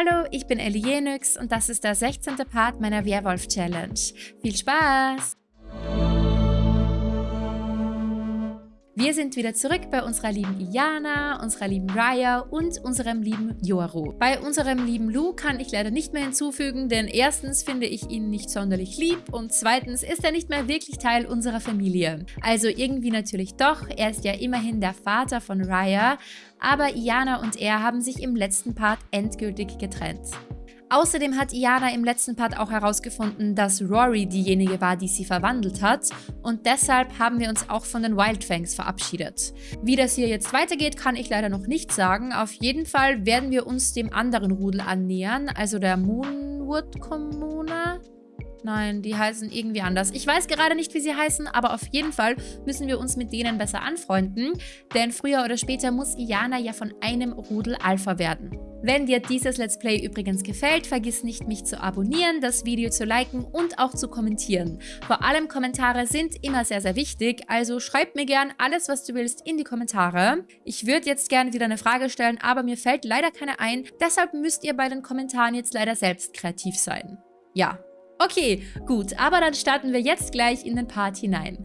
Hallo, ich bin Elienix und das ist der 16. Part meiner Werwolf-Challenge. Viel Spaß! Wir sind wieder zurück bei unserer lieben Iana, unserer lieben Raya und unserem lieben Yoru. Bei unserem lieben Lu kann ich leider nicht mehr hinzufügen, denn erstens finde ich ihn nicht sonderlich lieb und zweitens ist er nicht mehr wirklich Teil unserer Familie. Also irgendwie natürlich doch, er ist ja immerhin der Vater von Raya, aber Iana und er haben sich im letzten Part endgültig getrennt. Außerdem hat Iana im letzten Part auch herausgefunden, dass Rory diejenige war, die sie verwandelt hat und deshalb haben wir uns auch von den Wildfangs verabschiedet. Wie das hier jetzt weitergeht, kann ich leider noch nicht sagen. Auf jeden Fall werden wir uns dem anderen Rudel annähern, also der Moonwood Kommune. Nein, die heißen irgendwie anders. Ich weiß gerade nicht, wie sie heißen, aber auf jeden Fall müssen wir uns mit denen besser anfreunden, denn früher oder später muss Iana ja von einem Rudel Alpha werden. Wenn dir dieses Let's Play übrigens gefällt, vergiss nicht, mich zu abonnieren, das Video zu liken und auch zu kommentieren. Vor allem Kommentare sind immer sehr, sehr wichtig, also schreib mir gern alles, was du willst, in die Kommentare. Ich würde jetzt gerne wieder eine Frage stellen, aber mir fällt leider keine ein, deshalb müsst ihr bei den Kommentaren jetzt leider selbst kreativ sein. Ja, okay, gut, aber dann starten wir jetzt gleich in den Part hinein.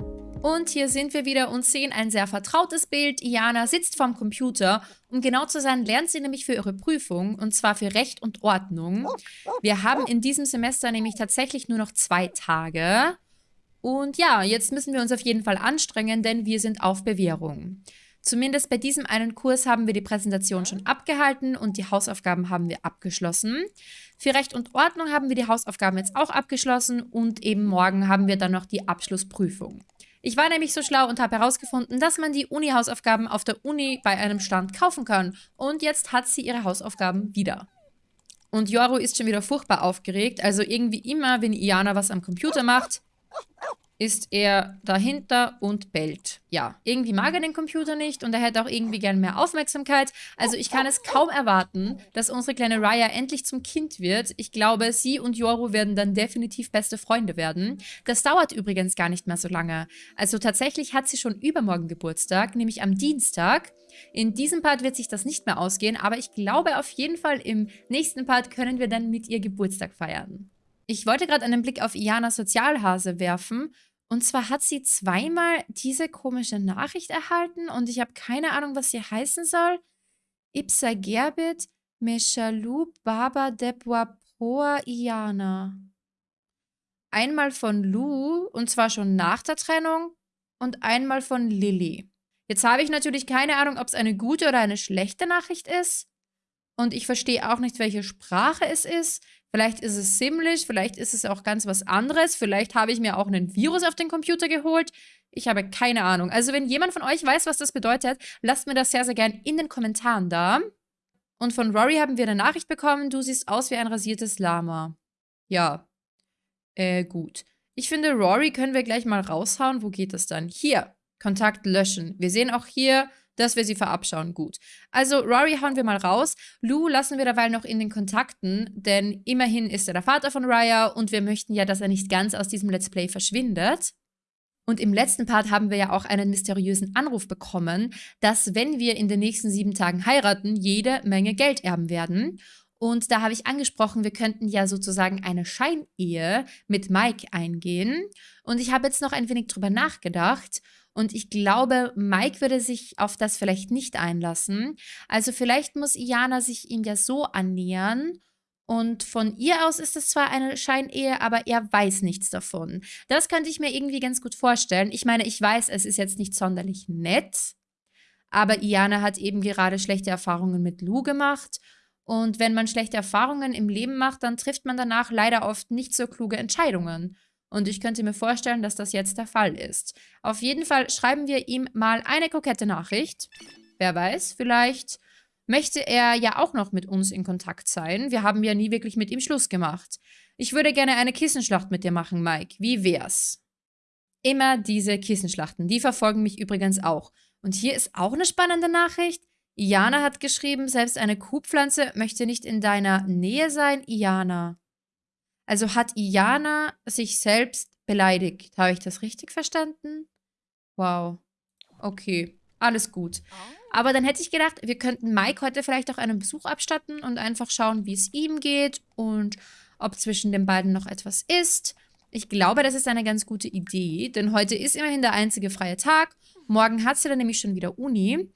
Und hier sind wir wieder und sehen ein sehr vertrautes Bild. Iana sitzt vorm Computer. Um genau zu sein, lernt sie nämlich für ihre Prüfung, und zwar für Recht und Ordnung. Wir haben in diesem Semester nämlich tatsächlich nur noch zwei Tage. Und ja, jetzt müssen wir uns auf jeden Fall anstrengen, denn wir sind auf Bewährung. Zumindest bei diesem einen Kurs haben wir die Präsentation schon abgehalten und die Hausaufgaben haben wir abgeschlossen. Für Recht und Ordnung haben wir die Hausaufgaben jetzt auch abgeschlossen und eben morgen haben wir dann noch die Abschlussprüfung. Ich war nämlich so schlau und habe herausgefunden, dass man die Uni-Hausaufgaben auf der Uni bei einem Stand kaufen kann. Und jetzt hat sie ihre Hausaufgaben wieder. Und Yoru ist schon wieder furchtbar aufgeregt. Also irgendwie immer, wenn Iana was am Computer macht, ist er dahinter und bellt. Ja, irgendwie mag er den Computer nicht und er hätte auch irgendwie gern mehr Aufmerksamkeit. Also ich kann es kaum erwarten, dass unsere kleine Raya endlich zum Kind wird. Ich glaube, sie und Yoru werden dann definitiv beste Freunde werden. Das dauert übrigens gar nicht mehr so lange. Also tatsächlich hat sie schon übermorgen Geburtstag, nämlich am Dienstag. In diesem Part wird sich das nicht mehr ausgehen, aber ich glaube auf jeden Fall im nächsten Part können wir dann mit ihr Geburtstag feiern. Ich wollte gerade einen Blick auf Iana Sozialhase werfen. Und zwar hat sie zweimal diese komische Nachricht erhalten und ich habe keine Ahnung, was sie heißen soll. Ipsa Gerbit Meshalou Baba Debwa Proa Iana. Einmal von Lou, und zwar schon nach der Trennung, und einmal von Lilly. Jetzt habe ich natürlich keine Ahnung, ob es eine gute oder eine schlechte Nachricht ist. Und ich verstehe auch nicht, welche Sprache es ist. Vielleicht ist es Simlish, vielleicht ist es auch ganz was anderes. Vielleicht habe ich mir auch einen Virus auf den Computer geholt. Ich habe keine Ahnung. Also wenn jemand von euch weiß, was das bedeutet, lasst mir das sehr, sehr gern in den Kommentaren da. Und von Rory haben wir eine Nachricht bekommen, du siehst aus wie ein rasiertes Lama. Ja. Äh, gut. Ich finde, Rory können wir gleich mal raushauen. Wo geht das dann? Hier. Kontakt löschen. Wir sehen auch hier dass wir sie verabschauen. Gut. Also Rory hauen wir mal raus. Lou lassen wir derweil noch in den Kontakten, denn immerhin ist er der Vater von Raya und wir möchten ja, dass er nicht ganz aus diesem Let's Play verschwindet. Und im letzten Part haben wir ja auch einen mysteriösen Anruf bekommen, dass wenn wir in den nächsten sieben Tagen heiraten, jede Menge Geld erben werden. Und da habe ich angesprochen, wir könnten ja sozusagen eine Scheinehe mit Mike eingehen. Und ich habe jetzt noch ein wenig drüber nachgedacht und ich glaube, Mike würde sich auf das vielleicht nicht einlassen. Also vielleicht muss Iana sich ihm ja so annähern. Und von ihr aus ist es zwar eine Scheinehe, aber er weiß nichts davon. Das könnte ich mir irgendwie ganz gut vorstellen. Ich meine, ich weiß, es ist jetzt nicht sonderlich nett. Aber Iana hat eben gerade schlechte Erfahrungen mit Lou gemacht. Und wenn man schlechte Erfahrungen im Leben macht, dann trifft man danach leider oft nicht so kluge Entscheidungen. Und ich könnte mir vorstellen, dass das jetzt der Fall ist. Auf jeden Fall schreiben wir ihm mal eine kokette Nachricht. Wer weiß, vielleicht möchte er ja auch noch mit uns in Kontakt sein. Wir haben ja nie wirklich mit ihm Schluss gemacht. Ich würde gerne eine Kissenschlacht mit dir machen, Mike. Wie wär's? Immer diese Kissenschlachten. Die verfolgen mich übrigens auch. Und hier ist auch eine spannende Nachricht. Iana hat geschrieben, selbst eine Kuhpflanze möchte nicht in deiner Nähe sein. Iana. Also hat Iana sich selbst beleidigt. Habe ich das richtig verstanden? Wow. Okay. Alles gut. Aber dann hätte ich gedacht, wir könnten Mike heute vielleicht auch einen Besuch abstatten und einfach schauen, wie es ihm geht und ob zwischen den beiden noch etwas ist. Ich glaube, das ist eine ganz gute Idee, denn heute ist immerhin der einzige freie Tag. Morgen hat sie dann nämlich schon wieder Uni.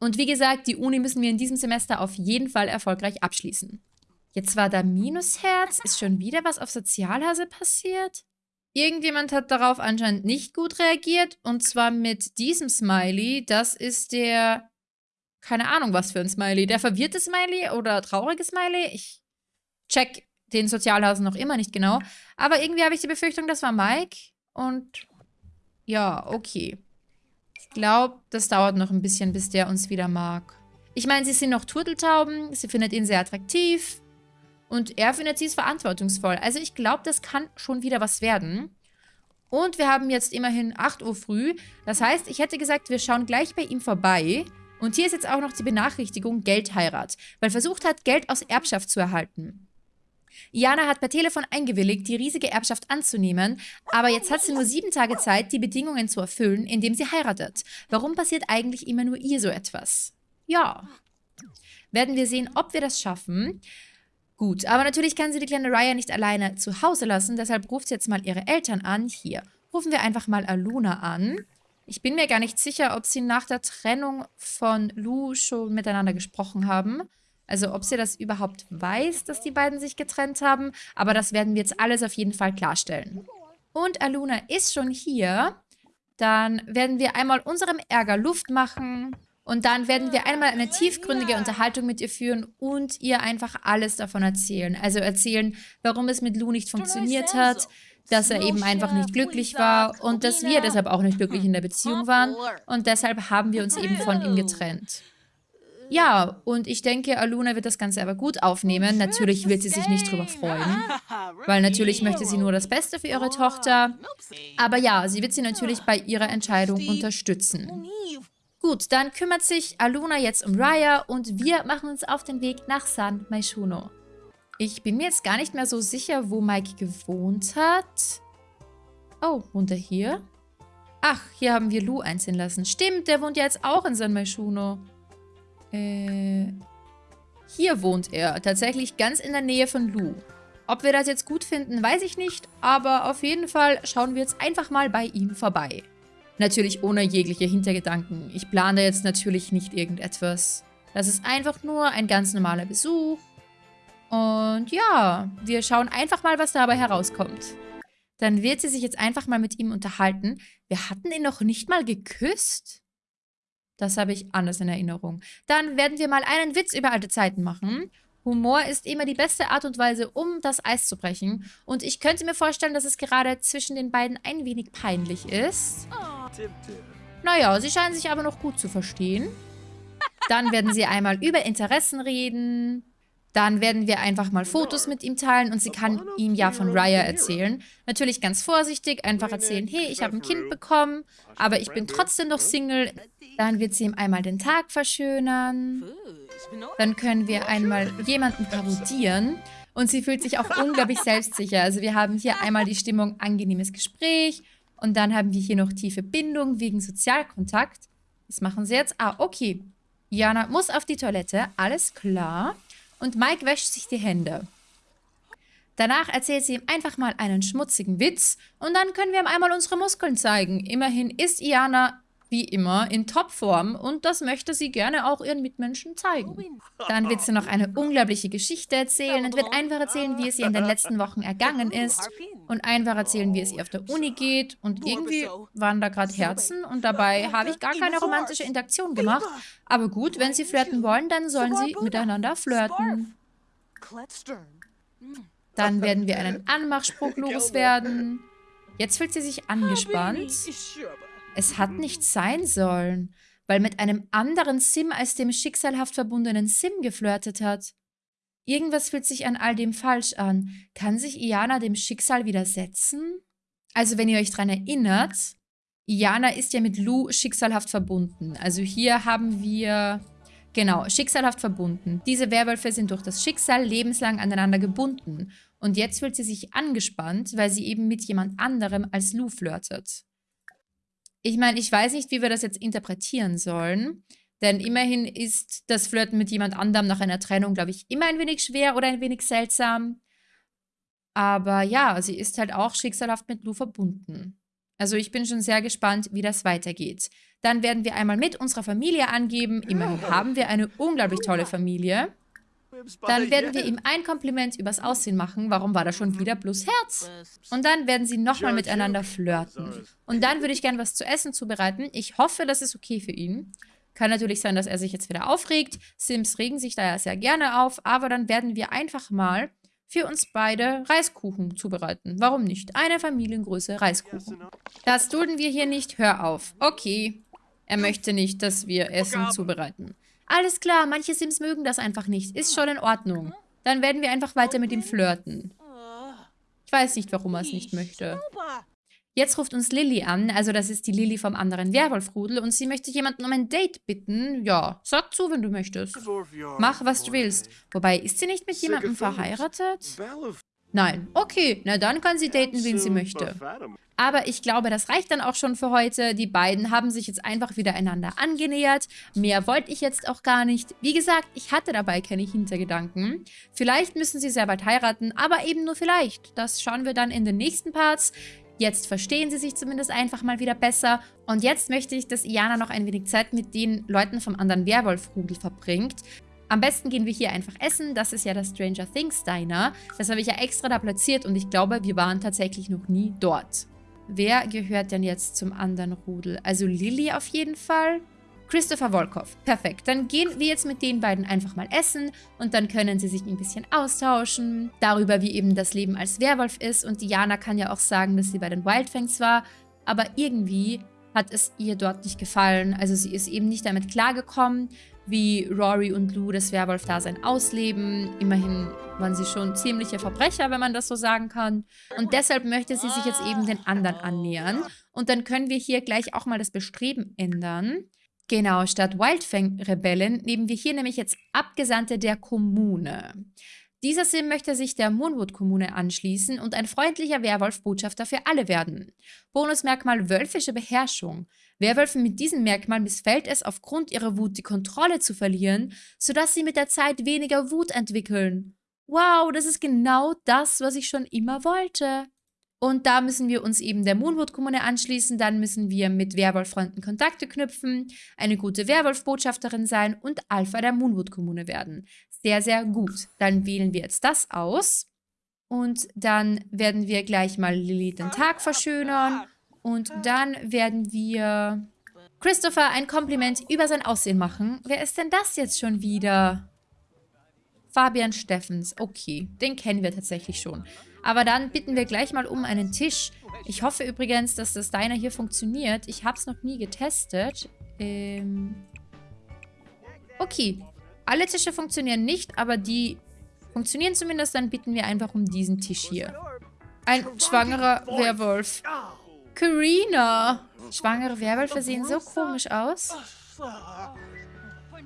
Und wie gesagt, die Uni müssen wir in diesem Semester auf jeden Fall erfolgreich abschließen. Jetzt war da Minusherz. Ist schon wieder was auf Sozialhase passiert? Irgendjemand hat darauf anscheinend nicht gut reagiert. Und zwar mit diesem Smiley. Das ist der... Keine Ahnung, was für ein Smiley. Der verwirrte Smiley oder traurige Smiley? Ich check den Sozialhasen noch immer nicht genau. Aber irgendwie habe ich die Befürchtung, das war Mike. Und ja, okay. Ich glaube, das dauert noch ein bisschen, bis der uns wieder mag. Ich meine, sie sind noch Turteltauben. Sie findet ihn sehr attraktiv. Und er findet sie ist verantwortungsvoll. Also ich glaube, das kann schon wieder was werden. Und wir haben jetzt immerhin 8 Uhr früh. Das heißt, ich hätte gesagt, wir schauen gleich bei ihm vorbei. Und hier ist jetzt auch noch die Benachrichtigung Geldheirat, weil versucht hat, Geld aus Erbschaft zu erhalten. Iana hat per Telefon eingewilligt, die riesige Erbschaft anzunehmen, aber jetzt hat sie nur sieben Tage Zeit, die Bedingungen zu erfüllen, indem sie heiratet. Warum passiert eigentlich immer nur ihr so etwas? Ja. Werden wir sehen, ob wir das schaffen. Gut, aber natürlich kann sie die kleine Raya nicht alleine zu Hause lassen, deshalb ruft sie jetzt mal ihre Eltern an. Hier, rufen wir einfach mal Aluna an. Ich bin mir gar nicht sicher, ob sie nach der Trennung von Lu schon miteinander gesprochen haben. Also ob sie das überhaupt weiß, dass die beiden sich getrennt haben. Aber das werden wir jetzt alles auf jeden Fall klarstellen. Und Aluna ist schon hier. Dann werden wir einmal unserem Ärger Luft machen. Und dann werden wir einmal eine tiefgründige Unterhaltung mit ihr führen und ihr einfach alles davon erzählen. Also erzählen, warum es mit Lou nicht funktioniert hat, dass er eben einfach nicht glücklich war und dass wir deshalb auch nicht glücklich in der Beziehung waren. Und deshalb haben wir uns eben von ihm getrennt. Ja, und ich denke, Aluna wird das Ganze aber gut aufnehmen. Natürlich wird sie sich nicht drüber freuen, weil natürlich möchte sie nur das Beste für ihre Tochter. Aber ja, sie wird sie natürlich bei ihrer Entscheidung unterstützen. Gut, dann kümmert sich Aluna jetzt um Raya und wir machen uns auf den Weg nach San Maishuno. Ich bin mir jetzt gar nicht mehr so sicher, wo Mike gewohnt hat. Oh, wohnt er hier? Ach, hier haben wir Lu einziehen lassen. Stimmt, der wohnt ja jetzt auch in San Maishuno. Äh, hier wohnt er. Tatsächlich ganz in der Nähe von Lu. Ob wir das jetzt gut finden, weiß ich nicht. Aber auf jeden Fall schauen wir jetzt einfach mal bei ihm vorbei. Natürlich ohne jegliche Hintergedanken. Ich plane jetzt natürlich nicht irgendetwas. Das ist einfach nur ein ganz normaler Besuch. Und ja, wir schauen einfach mal, was dabei herauskommt. Dann wird sie sich jetzt einfach mal mit ihm unterhalten. Wir hatten ihn noch nicht mal geküsst. Das habe ich anders in Erinnerung. Dann werden wir mal einen Witz über alte Zeiten machen. Humor ist immer die beste Art und Weise, um das Eis zu brechen. Und ich könnte mir vorstellen, dass es gerade zwischen den beiden ein wenig peinlich ist. Naja, sie scheinen sich aber noch gut zu verstehen. Dann werden sie einmal über Interessen reden. Dann werden wir einfach mal Fotos mit ihm teilen und sie kann ihm ja von Raya erzählen. Natürlich ganz vorsichtig, einfach erzählen, hey, ich habe ein Kind bekommen, aber ich bin trotzdem noch Single. Dann wird sie ihm einmal den Tag verschönern. Dann können wir einmal jemanden parodieren. Und sie fühlt sich auch unglaublich selbstsicher. Also wir haben hier einmal die Stimmung angenehmes Gespräch. Und dann haben wir hier noch tiefe Bindung wegen Sozialkontakt. Was machen sie jetzt? Ah, okay. Jana muss auf die Toilette. Alles klar. Und Mike wäscht sich die Hände. Danach erzählt sie ihm einfach mal einen schmutzigen Witz und dann können wir ihm einmal unsere Muskeln zeigen. Immerhin ist Iana wie immer in Topform und das möchte sie gerne auch ihren Mitmenschen zeigen. Dann wird sie noch eine unglaubliche Geschichte erzählen und wird einfach erzählen, wie es ihr in den letzten Wochen ergangen ist und einfach erzählen, wie es ihr auf der Uni geht und irgendwie waren da gerade Herzen und dabei habe ich gar keine romantische Interaktion gemacht. Aber gut, wenn sie flirten wollen, dann sollen sie miteinander flirten. Dann werden wir einen Anmachspruch loswerden. Jetzt fühlt sie sich angespannt. Es hat nicht sein sollen, weil mit einem anderen Sim als dem schicksalhaft verbundenen Sim geflirtet hat. Irgendwas fühlt sich an all dem falsch an. Kann sich Iana dem Schicksal widersetzen? Also wenn ihr euch daran erinnert, Iana ist ja mit Lu schicksalhaft verbunden. Also hier haben wir, genau, schicksalhaft verbunden. Diese Werwölfe sind durch das Schicksal lebenslang aneinander gebunden. Und jetzt fühlt sie sich angespannt, weil sie eben mit jemand anderem als Lu flirtet. Ich meine, ich weiß nicht, wie wir das jetzt interpretieren sollen. Denn immerhin ist das Flirten mit jemand anderem nach einer Trennung, glaube ich, immer ein wenig schwer oder ein wenig seltsam. Aber ja, sie ist halt auch schicksalhaft mit Lou verbunden. Also ich bin schon sehr gespannt, wie das weitergeht. Dann werden wir einmal mit unserer Familie angeben. Immerhin haben wir eine unglaublich tolle Familie. Dann werden wir ihm ein Kompliment übers Aussehen machen. Warum war da schon wieder plus Herz? Und dann werden sie nochmal miteinander flirten. Und dann würde ich gerne was zu essen zubereiten. Ich hoffe, das ist okay für ihn. Kann natürlich sein, dass er sich jetzt wieder aufregt. Sims regen sich da ja sehr gerne auf. Aber dann werden wir einfach mal für uns beide Reiskuchen zubereiten. Warum nicht? Eine Familiengröße Reiskuchen. Das dulden wir hier nicht. Hör auf. Okay. Er möchte nicht, dass wir Essen zubereiten. Alles klar, manche Sims mögen das einfach nicht. Ist schon in Ordnung. Dann werden wir einfach weiter mit ihm flirten. Ich weiß nicht, warum er es nicht möchte. Jetzt ruft uns Lilly an, also das ist die Lilly vom anderen Werwolfrudel und sie möchte jemanden um ein Date bitten. Ja, sag zu, wenn du möchtest. Mach, was du willst. Wobei, ist sie nicht mit jemandem verheiratet? Nein. Okay, na dann kann sie daten, wen sie möchte. Aber ich glaube, das reicht dann auch schon für heute. Die beiden haben sich jetzt einfach wieder einander angenähert. Mehr wollte ich jetzt auch gar nicht. Wie gesagt, ich hatte dabei keine Hintergedanken. Vielleicht müssen sie sehr bald heiraten, aber eben nur vielleicht. Das schauen wir dann in den nächsten Parts. Jetzt verstehen sie sich zumindest einfach mal wieder besser. Und jetzt möchte ich, dass Iana noch ein wenig Zeit mit den Leuten vom anderen Werwolf-Rudel verbringt. Am besten gehen wir hier einfach essen. Das ist ja das Stranger Things Diner. Das habe ich ja extra da platziert und ich glaube, wir waren tatsächlich noch nie dort. Wer gehört denn jetzt zum anderen Rudel? Also Lilly auf jeden Fall. Christopher Volkov. Perfekt. Dann gehen wir jetzt mit den beiden einfach mal essen und dann können sie sich ein bisschen austauschen darüber, wie eben das Leben als Werwolf ist. Und Diana kann ja auch sagen, dass sie bei den Wildfangs war, aber irgendwie hat es ihr dort nicht gefallen. Also sie ist eben nicht damit klargekommen, wie Rory und Lou das Werwolf-Dasein ausleben. Immerhin waren sie schon ziemliche Verbrecher, wenn man das so sagen kann. Und deshalb möchte sie sich jetzt eben den anderen annähern. Und dann können wir hier gleich auch mal das Bestreben ändern. Genau, statt Wildfang-Rebellen nehmen wir hier nämlich jetzt Abgesandte der Kommune. Dieser Sim möchte sich der Moonwood-Kommune anschließen und ein freundlicher Werwolf-Botschafter für alle werden. Bonusmerkmal Wölfische Beherrschung. Werwölfen mit diesem Merkmal missfällt es, aufgrund ihrer Wut die Kontrolle zu verlieren, sodass sie mit der Zeit weniger Wut entwickeln. Wow, das ist genau das, was ich schon immer wollte. Und da müssen wir uns eben der Moonwood-Kommune anschließen. Dann müssen wir mit Werwolf-Freunden Kontakte knüpfen, eine gute Werwolf-Botschafterin sein und Alpha der Moonwood-Kommune werden. Sehr, sehr gut. Dann wählen wir jetzt das aus. Und dann werden wir gleich mal Lilly den Tag verschönern. Und dann werden wir Christopher ein Kompliment über sein Aussehen machen. Wer ist denn das jetzt schon wieder? Fabian Steffens. Okay, den kennen wir tatsächlich schon. Aber dann bitten wir gleich mal um einen Tisch. Ich hoffe übrigens, dass das Diner hier funktioniert. Ich habe es noch nie getestet. Ähm okay. Alle Tische funktionieren nicht, aber die funktionieren zumindest. Dann bitten wir einfach um diesen Tisch hier. Ein schwangerer Werwolf. Karina. Schwangere Werwölfe sehen so komisch aus.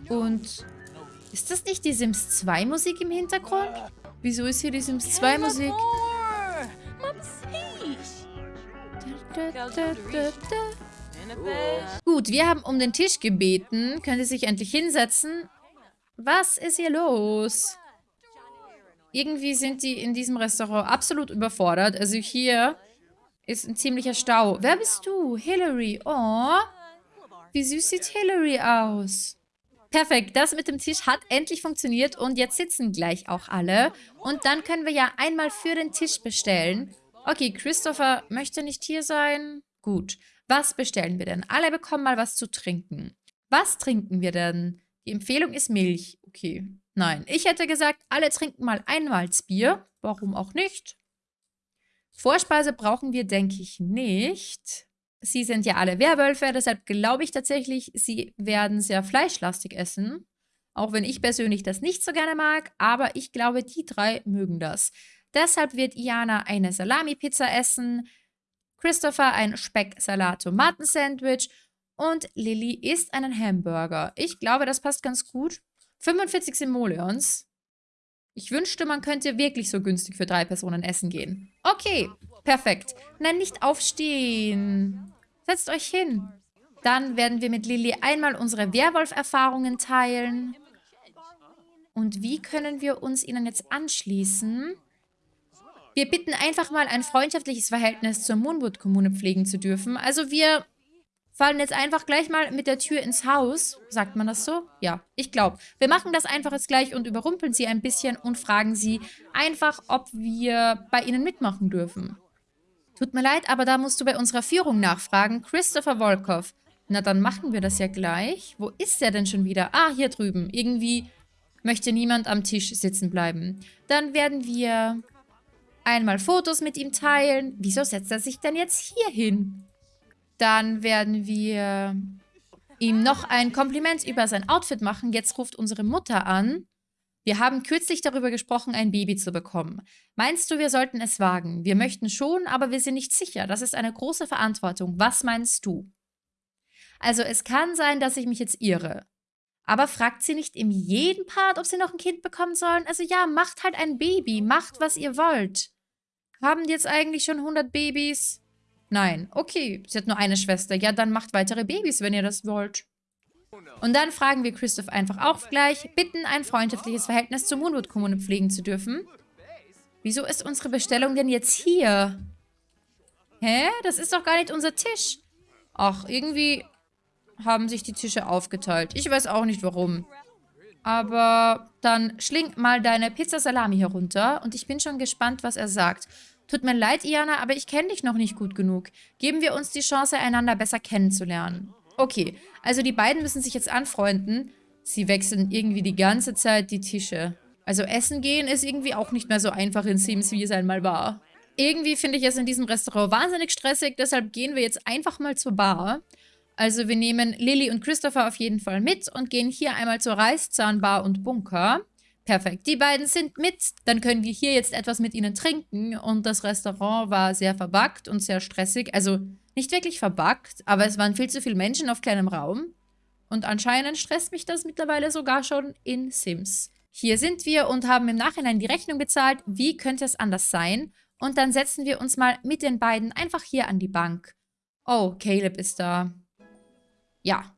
Und ist das nicht die Sims 2 Musik im Hintergrund? Wieso ist hier die Sims 2 Musik? Gut, wir haben um den Tisch gebeten. Können Sie sich endlich hinsetzen? Was ist hier los? Irgendwie sind die in diesem Restaurant absolut überfordert. Also hier ist ein ziemlicher Stau. Wer bist du? Hillary. Oh, wie süß sieht Hillary aus. Perfekt, das mit dem Tisch hat endlich funktioniert und jetzt sitzen gleich auch alle. Und dann können wir ja einmal für den Tisch bestellen. Okay, Christopher möchte nicht hier sein. Gut, was bestellen wir denn? Alle bekommen mal was zu trinken. Was trinken wir denn? Die Empfehlung ist Milch. Okay, nein. Ich hätte gesagt, alle trinken mal ein Malzbier. Warum auch nicht? Vorspeise brauchen wir, denke ich, nicht. Sie sind ja alle Werwölfe, deshalb glaube ich tatsächlich, sie werden sehr fleischlastig essen. Auch wenn ich persönlich das nicht so gerne mag, aber ich glaube, die drei mögen das. Deshalb wird Iana eine Salami-Pizza essen, Christopher ein Speck-Salat-Tomaten-Sandwich und Lilly isst einen Hamburger. Ich glaube, das passt ganz gut. 45 Simoleons. Ich wünschte, man könnte wirklich so günstig für drei Personen essen gehen. Okay, perfekt. Nein, nicht aufstehen. Setzt euch hin. Dann werden wir mit Lilly einmal unsere Werwolf-Erfahrungen teilen. Und wie können wir uns ihnen jetzt anschließen? Wir bitten einfach mal ein freundschaftliches Verhältnis zur Moonwood-Kommune pflegen zu dürfen. Also wir fallen jetzt einfach gleich mal mit der Tür ins Haus. Sagt man das so? Ja, ich glaube. Wir machen das einfach jetzt gleich und überrumpeln sie ein bisschen und fragen sie einfach, ob wir bei ihnen mitmachen dürfen. Tut mir leid, aber da musst du bei unserer Führung nachfragen. Christopher Volkov. Na, dann machen wir das ja gleich. Wo ist der denn schon wieder? Ah, hier drüben. Irgendwie möchte niemand am Tisch sitzen bleiben. Dann werden wir einmal Fotos mit ihm teilen. Wieso setzt er sich denn jetzt hier hin? Dann werden wir ihm noch ein Kompliment über sein Outfit machen. Jetzt ruft unsere Mutter an. Wir haben kürzlich darüber gesprochen, ein Baby zu bekommen. Meinst du, wir sollten es wagen? Wir möchten schon, aber wir sind nicht sicher. Das ist eine große Verantwortung. Was meinst du? Also es kann sein, dass ich mich jetzt irre. Aber fragt sie nicht in jedem Part, ob sie noch ein Kind bekommen sollen? Also ja, macht halt ein Baby. Macht, was ihr wollt. Haben die jetzt eigentlich schon 100 Babys? Nein. Okay, sie hat nur eine Schwester. Ja, dann macht weitere Babys, wenn ihr das wollt. Und dann fragen wir Christoph einfach auch gleich, bitten, ein freundschaftliches Verhältnis zur Moonwood-Kommune pflegen zu dürfen. Wieso ist unsere Bestellung denn jetzt hier? Hä? Das ist doch gar nicht unser Tisch. Ach, irgendwie haben sich die Tische aufgeteilt. Ich weiß auch nicht, warum. Aber dann schling mal deine Pizza Salami herunter und ich bin schon gespannt, was er sagt. Tut mir leid, Iana, aber ich kenne dich noch nicht gut genug. Geben wir uns die Chance, einander besser kennenzulernen. Okay, also die beiden müssen sich jetzt anfreunden. Sie wechseln irgendwie die ganze Zeit die Tische. Also essen gehen ist irgendwie auch nicht mehr so einfach in Sims, wie es einmal war. Irgendwie finde ich es in diesem Restaurant wahnsinnig stressig, deshalb gehen wir jetzt einfach mal zur Bar. Also wir nehmen Lilly und Christopher auf jeden Fall mit und gehen hier einmal zur Reißzahnbar und Bunker. Perfekt. Die beiden sind mit. Dann können wir hier jetzt etwas mit ihnen trinken. Und das Restaurant war sehr verbuggt und sehr stressig. Also nicht wirklich verbuggt, aber es waren viel zu viele Menschen auf kleinem Raum. Und anscheinend stresst mich das mittlerweile sogar schon in Sims. Hier sind wir und haben im Nachhinein die Rechnung bezahlt. Wie könnte es anders sein? Und dann setzen wir uns mal mit den beiden einfach hier an die Bank. Oh, Caleb ist da. Ja,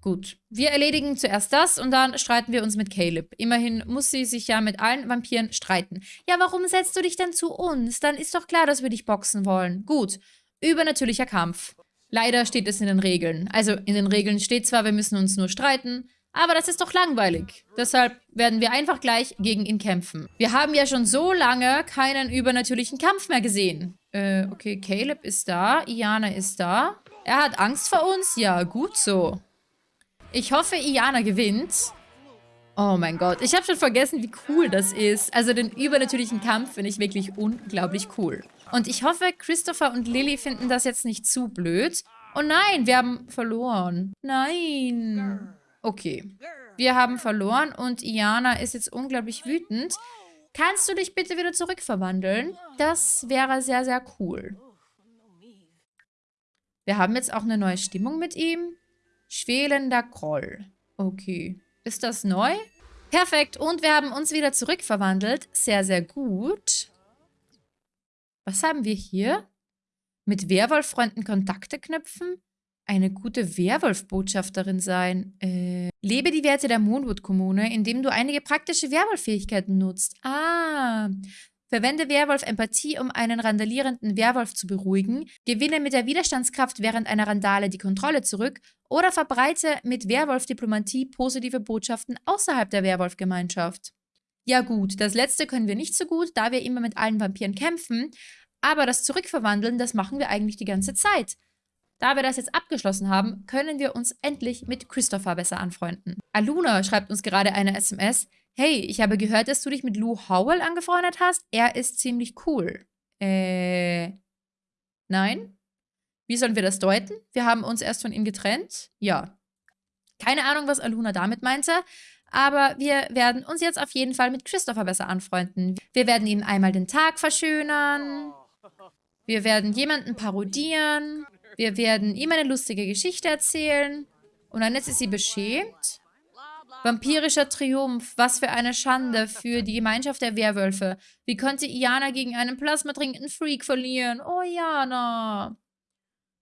Gut, wir erledigen zuerst das und dann streiten wir uns mit Caleb. Immerhin muss sie sich ja mit allen Vampiren streiten. Ja, warum setzt du dich denn zu uns? Dann ist doch klar, dass wir dich boxen wollen. Gut, übernatürlicher Kampf. Leider steht es in den Regeln. Also in den Regeln steht zwar, wir müssen uns nur streiten, aber das ist doch langweilig. Deshalb werden wir einfach gleich gegen ihn kämpfen. Wir haben ja schon so lange keinen übernatürlichen Kampf mehr gesehen. Äh, okay, Caleb ist da, Iana ist da. Er hat Angst vor uns? Ja, gut so. Ich hoffe, Iana gewinnt. Oh mein Gott, ich habe schon vergessen, wie cool das ist. Also den übernatürlichen Kampf finde ich wirklich unglaublich cool. Und ich hoffe, Christopher und Lily finden das jetzt nicht zu blöd. Oh nein, wir haben verloren. Nein. Okay. Wir haben verloren und Iana ist jetzt unglaublich wütend. Kannst du dich bitte wieder zurückverwandeln? Das wäre sehr, sehr cool. Wir haben jetzt auch eine neue Stimmung mit ihm. Schwelender Groll. Okay. Ist das neu? Perfekt. Und wir haben uns wieder zurückverwandelt. Sehr, sehr gut. Was haben wir hier? Mit Werwolf-Freunden Kontakte knüpfen? Eine gute Werwolf-Botschafterin sein. Äh, lebe die Werte der Moonwood-Kommune, indem du einige praktische Werwolf-Fähigkeiten nutzt. Ah, Verwende Werwolf-Empathie, um einen randalierenden Werwolf zu beruhigen, gewinne mit der Widerstandskraft während einer Randale die Kontrolle zurück oder verbreite mit Werwolf-Diplomatie positive Botschaften außerhalb der Werwolf-Gemeinschaft. Ja gut, das letzte können wir nicht so gut, da wir immer mit allen Vampiren kämpfen, aber das Zurückverwandeln, das machen wir eigentlich die ganze Zeit. Da wir das jetzt abgeschlossen haben, können wir uns endlich mit Christopher besser anfreunden. Aluna schreibt uns gerade eine SMS, Hey, ich habe gehört, dass du dich mit Lou Howell angefreundet hast. Er ist ziemlich cool. Äh, nein? Wie sollen wir das deuten? Wir haben uns erst von ihm getrennt? Ja. Keine Ahnung, was Aluna damit meinte, aber wir werden uns jetzt auf jeden Fall mit Christopher besser anfreunden. Wir werden ihm einmal den Tag verschönern. Wir werden jemanden parodieren. Wir werden ihm eine lustige Geschichte erzählen. Und dann ist sie beschämt. Vampirischer Triumph, was für eine Schande für die Gemeinschaft der Werwölfe. Wie konnte Iana gegen einen plasmatrinkenden Freak verlieren? Oh, Iana.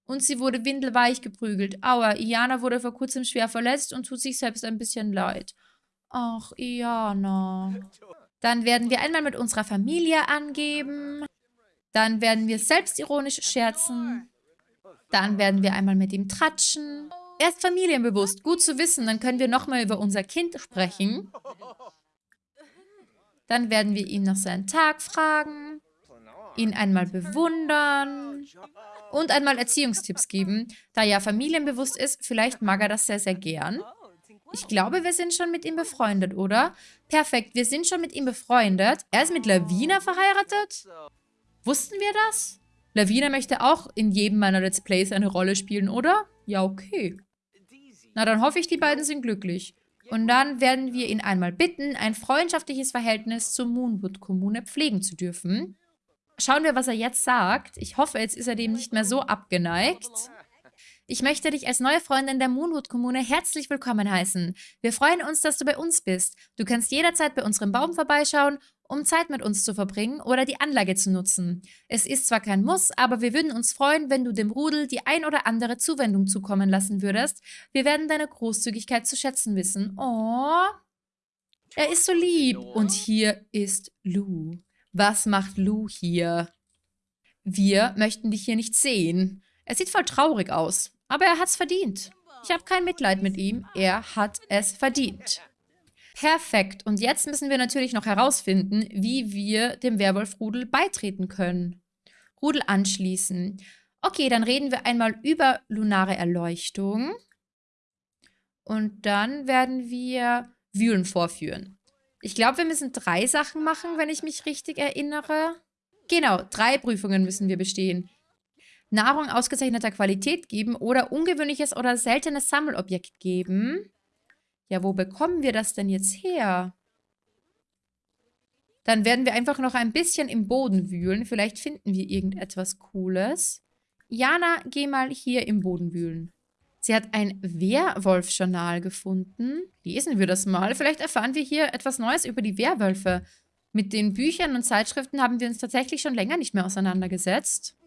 Und sie wurde windelweich geprügelt. Aua, Iana wurde vor kurzem schwer verletzt und tut sich selbst ein bisschen leid. Ach, Iana. Dann werden wir einmal mit unserer Familie angeben. Dann werden wir selbstironisch scherzen. Dann werden wir einmal mit ihm tratschen. Er ist familienbewusst. Gut zu wissen. Dann können wir nochmal über unser Kind sprechen. Dann werden wir ihn nach seinen Tag fragen. Ihn einmal bewundern. Und einmal Erziehungstipps geben. Da er familienbewusst ist, vielleicht mag er das sehr, sehr gern. Ich glaube, wir sind schon mit ihm befreundet, oder? Perfekt, wir sind schon mit ihm befreundet. Er ist mit Lavina verheiratet? Wussten wir das? Lavina möchte auch in jedem meiner Let's Plays eine Rolle spielen, oder? Ja, okay. Na, dann hoffe ich, die beiden sind glücklich. Und dann werden wir ihn einmal bitten, ein freundschaftliches Verhältnis zur Moonwood-Kommune pflegen zu dürfen. Schauen wir, was er jetzt sagt. Ich hoffe, jetzt ist er dem nicht mehr so abgeneigt. Ich möchte dich als neue Freundin der Moonwood-Kommune herzlich willkommen heißen. Wir freuen uns, dass du bei uns bist. Du kannst jederzeit bei unserem Baum vorbeischauen, um Zeit mit uns zu verbringen oder die Anlage zu nutzen. Es ist zwar kein Muss, aber wir würden uns freuen, wenn du dem Rudel die ein oder andere Zuwendung zukommen lassen würdest. Wir werden deine Großzügigkeit zu schätzen wissen. Oh, er ist so lieb. Und hier ist Lou. Was macht Lou hier? Wir möchten dich hier nicht sehen. Er sieht voll traurig aus. Aber er hat's verdient. Ich habe kein Mitleid mit ihm. Er hat es verdient. Perfekt. Und jetzt müssen wir natürlich noch herausfinden, wie wir dem Werwolf-Rudel beitreten können. Rudel anschließen. Okay, dann reden wir einmal über lunare Erleuchtung. Und dann werden wir Wühlen vorführen. Ich glaube, wir müssen drei Sachen machen, wenn ich mich richtig erinnere. Genau, drei Prüfungen müssen wir bestehen. Nahrung ausgezeichneter Qualität geben oder ungewöhnliches oder seltenes Sammelobjekt geben. Ja, wo bekommen wir das denn jetzt her? Dann werden wir einfach noch ein bisschen im Boden wühlen. Vielleicht finden wir irgendetwas Cooles. Jana, geh mal hier im Boden wühlen. Sie hat ein Werwolf-Journal gefunden. Lesen wir das mal. Vielleicht erfahren wir hier etwas Neues über die Werwölfe. Mit den Büchern und Zeitschriften haben wir uns tatsächlich schon länger nicht mehr auseinandergesetzt.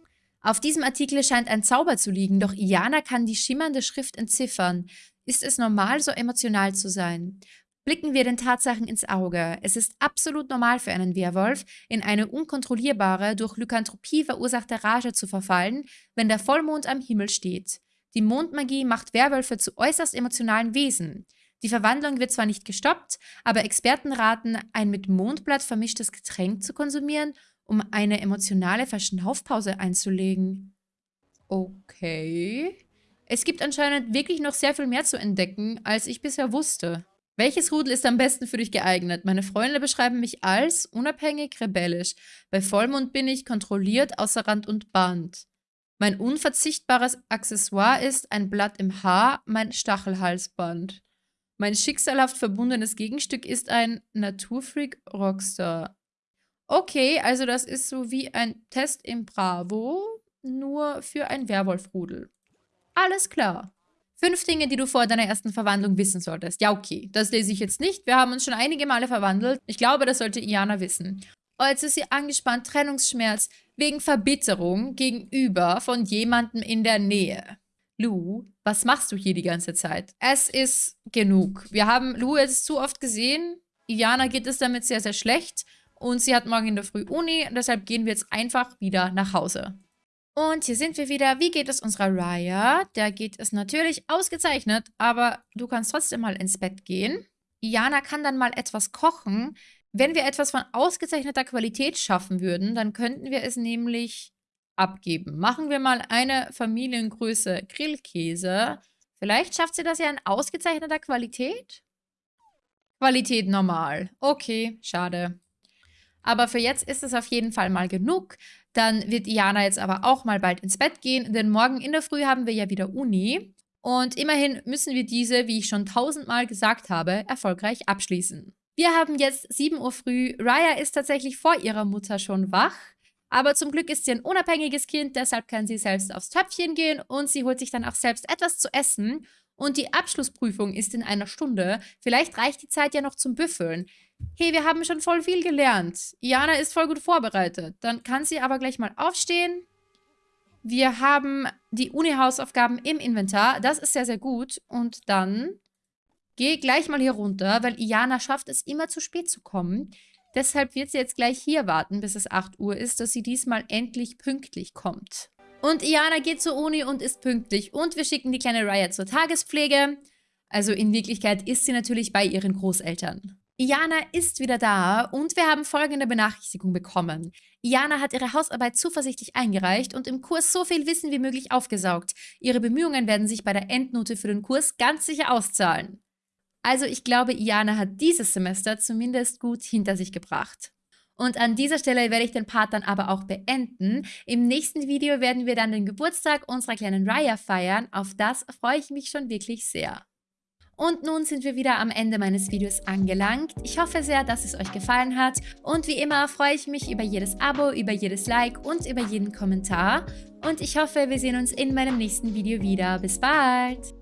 Auf diesem Artikel scheint ein Zauber zu liegen, doch Iana kann die schimmernde Schrift entziffern. Ist es normal, so emotional zu sein? Blicken wir den Tatsachen ins Auge. Es ist absolut normal für einen Werwolf, in eine unkontrollierbare, durch Lykanthropie verursachte Rage zu verfallen, wenn der Vollmond am Himmel steht. Die Mondmagie macht Werwölfe zu äußerst emotionalen Wesen. Die Verwandlung wird zwar nicht gestoppt, aber Experten raten, ein mit Mondblatt vermischtes Getränk zu konsumieren um eine emotionale Verschnaufpause einzulegen. Okay. Es gibt anscheinend wirklich noch sehr viel mehr zu entdecken, als ich bisher wusste. Welches Rudel ist am besten für dich geeignet? Meine Freunde beschreiben mich als unabhängig, rebellisch. Bei Vollmond bin ich kontrolliert, außer Rand und Band. Mein unverzichtbares Accessoire ist ein Blatt im Haar, mein Stachelhalsband. Mein schicksalhaft verbundenes Gegenstück ist ein Naturfreak Rockstar. Okay, also das ist so wie ein Test im Bravo, nur für ein Werwolfrudel. Alles klar. Fünf Dinge, die du vor deiner ersten Verwandlung wissen solltest. Ja, okay. Das lese ich jetzt nicht. Wir haben uns schon einige Male verwandelt. Ich glaube, das sollte Iana wissen. Oh, jetzt ist sie angespannt. Trennungsschmerz. Wegen Verbitterung gegenüber von jemandem in der Nähe. Lou, was machst du hier die ganze Zeit? Es ist genug. Wir haben Lou jetzt zu oft gesehen. Iana geht es damit sehr, sehr schlecht. Und sie hat morgen in der Früh Uni, deshalb gehen wir jetzt einfach wieder nach Hause. Und hier sind wir wieder. Wie geht es unserer Raya? Da geht es natürlich ausgezeichnet, aber du kannst trotzdem mal ins Bett gehen. Iana kann dann mal etwas kochen. Wenn wir etwas von ausgezeichneter Qualität schaffen würden, dann könnten wir es nämlich abgeben. Machen wir mal eine Familiengröße Grillkäse. Vielleicht schafft sie das ja in ausgezeichneter Qualität? Qualität normal. Okay, schade. Aber für jetzt ist es auf jeden Fall mal genug. Dann wird Iana jetzt aber auch mal bald ins Bett gehen, denn morgen in der Früh haben wir ja wieder Uni. Und immerhin müssen wir diese, wie ich schon tausendmal gesagt habe, erfolgreich abschließen. Wir haben jetzt 7 Uhr früh. Raya ist tatsächlich vor ihrer Mutter schon wach. Aber zum Glück ist sie ein unabhängiges Kind, deshalb kann sie selbst aufs Töpfchen gehen und sie holt sich dann auch selbst etwas zu essen. Und die Abschlussprüfung ist in einer Stunde. Vielleicht reicht die Zeit ja noch zum Büffeln hey, wir haben schon voll viel gelernt. Iana ist voll gut vorbereitet. Dann kann sie aber gleich mal aufstehen Wir haben die Uni-Hausaufgaben im Inventar. Das ist sehr, sehr gut. Und dann gehe gleich mal hier runter, weil Iana schafft es immer zu spät zu kommen. Deshalb wird sie jetzt gleich hier warten, bis es 8 Uhr ist, dass sie diesmal endlich pünktlich kommt. Und Iana geht zur Uni und ist pünktlich. Und wir schicken die kleine Raya zur Tagespflege. Also in Wirklichkeit ist sie natürlich bei ihren Großeltern. Iana ist wieder da und wir haben folgende Benachrichtigung bekommen. Iana hat ihre Hausarbeit zuversichtlich eingereicht und im Kurs so viel Wissen wie möglich aufgesaugt. Ihre Bemühungen werden sich bei der Endnote für den Kurs ganz sicher auszahlen. Also ich glaube, Iana hat dieses Semester zumindest gut hinter sich gebracht. Und an dieser Stelle werde ich den Part dann aber auch beenden. Im nächsten Video werden wir dann den Geburtstag unserer kleinen Raya feiern. Auf das freue ich mich schon wirklich sehr. Und nun sind wir wieder am Ende meines Videos angelangt. Ich hoffe sehr, dass es euch gefallen hat. Und wie immer freue ich mich über jedes Abo, über jedes Like und über jeden Kommentar. Und ich hoffe, wir sehen uns in meinem nächsten Video wieder. Bis bald!